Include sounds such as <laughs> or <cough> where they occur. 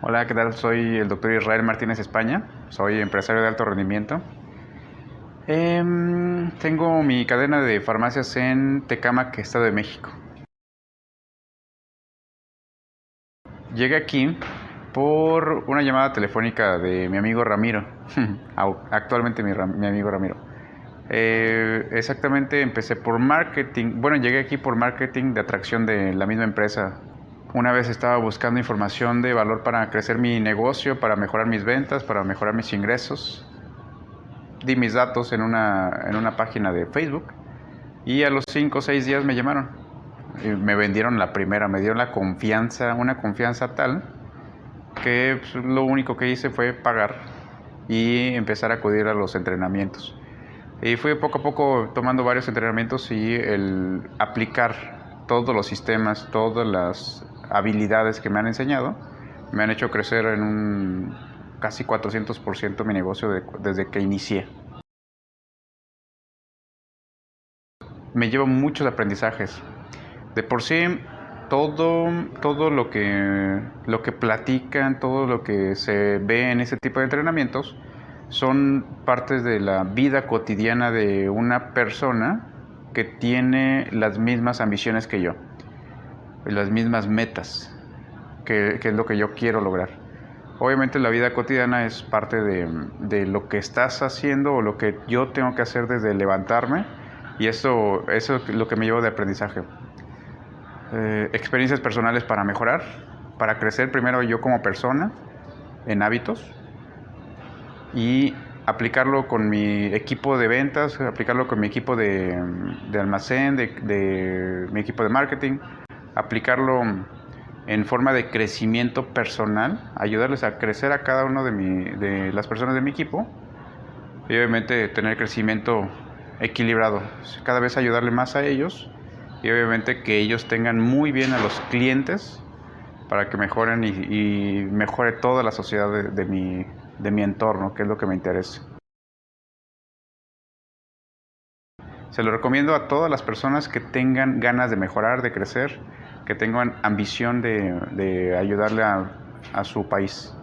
Hola, ¿qué tal? Soy el doctor Israel Martínez España, soy empresario de alto rendimiento. Em, tengo mi cadena de farmacias en Tecámac, Estado de México. Llegué aquí por una llamada telefónica de mi amigo Ramiro, <laughs> actualmente mi, amigo Ramiro. Eh, exactamente empecé por marketing, bueno, llegué aquí por marketing de atracción de la misma empresa una vez estaba buscando información de valor para crecer mi negocio, para mejorar mis ventas, para mejorar mis ingresos. Di mis datos en una, en una página de Facebook y a los 5 o 6 días me llamaron. Y me vendieron la primera, me dieron la confianza, una confianza tal que pues, lo único que hice fue pagar y empezar a acudir a los entrenamientos. Y fui poco a poco tomando varios entrenamientos y el aplicar todos los sistemas, todas las habilidades que me han enseñado me han hecho crecer en un casi 400% mi negocio desde que inicié. Me llevo muchos aprendizajes. De por sí, todo, todo lo, que, lo que platican, todo lo que se ve en ese tipo de entrenamientos, son partes de la vida cotidiana de una persona que tiene las mismas ambiciones que yo las mismas metas, que, es lo que yo quiero lograr. Obviamente la vida cotidiana es parte de, lo que estás haciendo o lo que yo tengo que hacer desde levantarme y eso, eso es lo que me llevo de aprendizaje. Eh, experiencias personales para mejorar, para crecer primero yo como persona en hábitos y aplicarlo con mi equipo de ventas, aplicarlo con mi equipo de, almacén, de mi equipo de marketing, aplicarlo en forma de crecimiento personal, ayudarles a crecer a cada uno de, las personas de mi equipo y obviamente tener crecimiento equilibrado, cada vez ayudarle más a ellos y obviamente que ellos tengan muy bien a los clientes para que mejoren y, mejore toda la sociedad de mi entorno, que es lo que me interesa. Se lo recomiendo a todas las personas que tengan ganas de mejorar, de crecer, que tengan ambición de, ayudarle a su país.